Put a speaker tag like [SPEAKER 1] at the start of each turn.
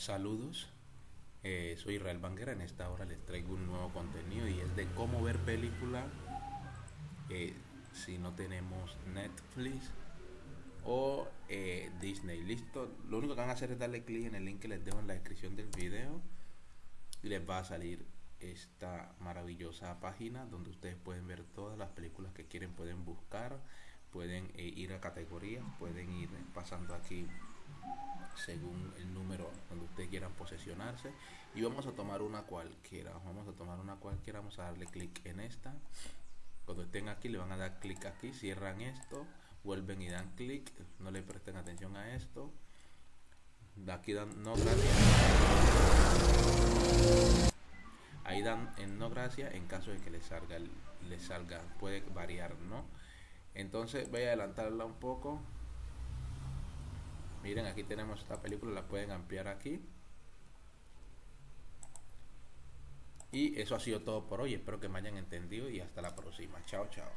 [SPEAKER 1] Saludos, eh, soy Israel Banguera. En esta hora les traigo un nuevo contenido y es de cómo ver película eh, si no tenemos Netflix o eh, Disney. Listo, lo único que van a hacer es darle clic en el link que les dejo en la descripción del video y les va a salir esta maravillosa página donde ustedes pueden ver todas las películas que quieren, pueden buscar, pueden ir a categorías, pueden ir pasando aquí según el número posesionarse y vamos a tomar una cualquiera vamos a tomar una cualquiera vamos a darle clic en esta. Cuando estén aquí le van a dar clic aquí cierran esto vuelven y dan clic no le presten atención a esto. Aquí dan no gracias. Ahí dan en no gracias en caso de que les salga les salga puede variar no entonces voy a adelantarla un poco. Miren aquí tenemos esta película la pueden ampliar aquí y eso ha sido todo por hoy. Espero que me hayan entendido y hasta la próxima. Chao chao